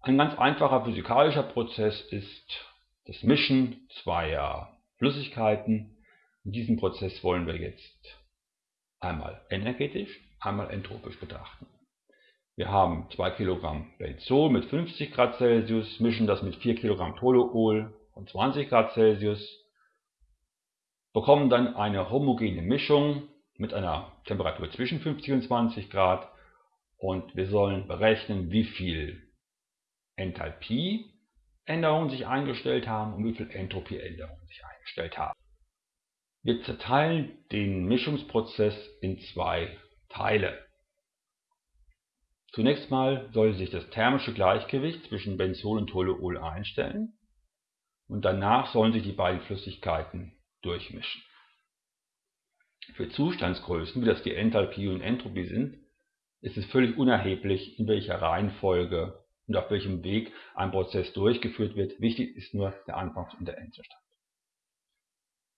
Ein ganz einfacher physikalischer Prozess ist das Mischen zweier Flüssigkeiten. In diesem Prozess wollen wir jetzt einmal energetisch, einmal entropisch betrachten. Wir haben 2 Kilogramm Benzol mit 50 Grad Celsius, mischen das mit 4 Kilogramm Toluol und 20 Grad Celsius, bekommen dann eine homogene Mischung mit einer Temperatur zwischen 50 und 20 Grad und wir sollen berechnen, wie viel Enthalpieänderungen sich eingestellt haben und wie viel Entropieänderungen sich eingestellt haben. Wir zerteilen den Mischungsprozess in zwei Teile. Zunächst mal soll sich das thermische Gleichgewicht zwischen Benzol und Toluol einstellen und danach sollen sich die beiden Flüssigkeiten durchmischen. Für Zustandsgrößen, wie das die Enthalpie und Entropie sind, ist es völlig unerheblich, in welcher Reihenfolge und auf welchem Weg ein Prozess durchgeführt wird. Wichtig ist nur der Anfangs- und der Endzustand.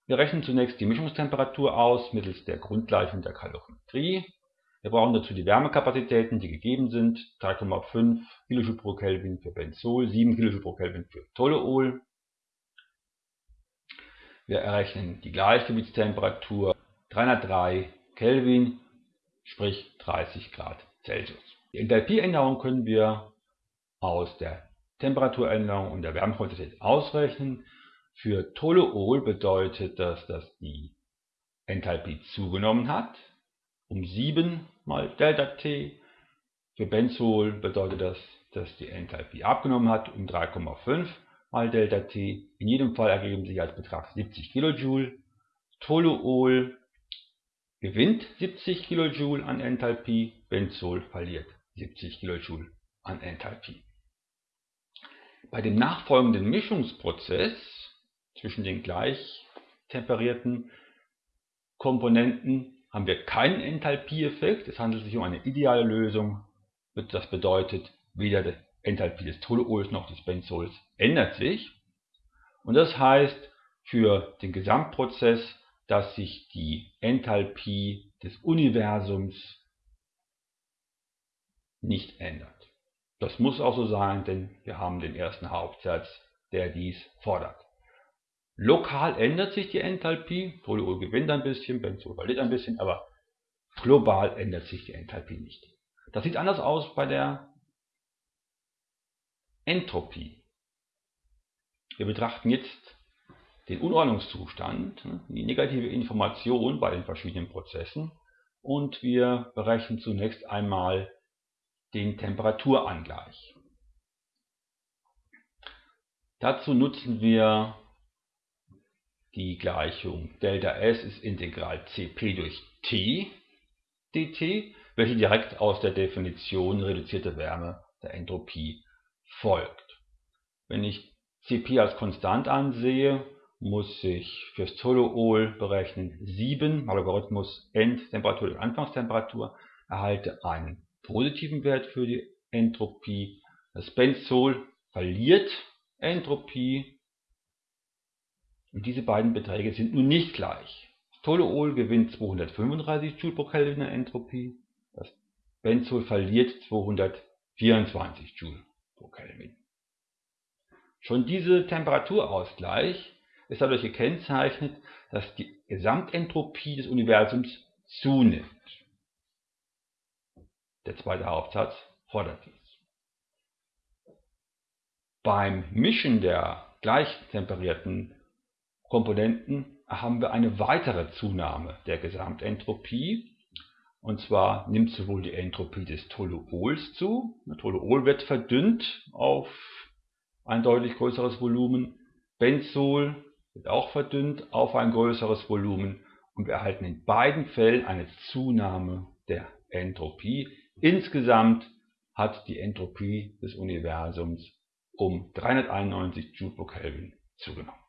Wir rechnen zunächst die Mischungstemperatur aus mittels der Grundgleichung der Kalorimetrie. Wir brauchen dazu die Wärmekapazitäten, die gegeben sind. 3,5 kJ pro Kelvin für Benzol, 7 kJ pro Kelvin für Toluol. Wir errechnen die Gleichgewichtstemperatur 303 Kelvin, sprich 30 Grad Celsius. Die Enthalpieänderung können wir aus der Temperaturänderung und der Wärmequantität ausrechnen. Für Toluol bedeutet das, dass die Enthalpie zugenommen hat, um 7 mal ΔT. Für Benzol bedeutet das, dass die Enthalpie abgenommen hat, um 3,5 mal ΔT. In jedem Fall ergeben sich als Betrag 70 kJ. Toluol gewinnt 70 kJ an Enthalpie, Benzol verliert 70 kJ an Enthalpie. Bei dem nachfolgenden Mischungsprozess zwischen den gleich temperierten Komponenten haben wir keinen Enthalpieeffekt. Es handelt sich um eine ideale Lösung. Das bedeutet, weder die Enthalpie des Toluols noch des Benzols ändert sich. Und das heißt für den Gesamtprozess, dass sich die Enthalpie des Universums nicht ändert. Das muss auch so sein, denn wir haben den ersten Hauptsatz, der dies fordert. Lokal ändert sich die Enthalpie, Toluol gewinnt ein bisschen, Benzol verliert ein bisschen, aber global ändert sich die Enthalpie nicht. Das sieht anders aus bei der Entropie. Wir betrachten jetzt den Unordnungszustand, die negative Information bei den verschiedenen Prozessen und wir berechnen zunächst einmal den Temperaturangleich. Dazu nutzen wir die Gleichung ΔS ist Integral Cp durch T dt, welche direkt aus der Definition reduzierte Wärme der Entropie folgt. Wenn ich Cp als konstant ansehe, muss ich fürs Toluol berechnen 7 mal Logarithmus Endtemperatur durch Anfangstemperatur, erhalte einen positiven Wert für die Entropie. Das Benzol verliert Entropie und diese beiden Beträge sind nun nicht gleich. Das Toluol gewinnt 235 Joule pro Kelvin Entropie, das Benzol verliert 224 Joule pro Kelvin. Schon dieser Temperaturausgleich ist dadurch gekennzeichnet, dass die Gesamtentropie des Universums zunimmt. Der zweite Hauptsatz fordert dies. Beim Mischen der gleich temperierten Komponenten haben wir eine weitere Zunahme der Gesamtentropie. Und zwar nimmt sowohl die Entropie des Toluols zu, Toluol wird verdünnt auf ein deutlich größeres Volumen, Benzol wird auch verdünnt auf ein größeres Volumen und wir erhalten in beiden Fällen eine Zunahme der Entropie Insgesamt hat die Entropie des Universums um 391 Joule pro Kelvin zugenommen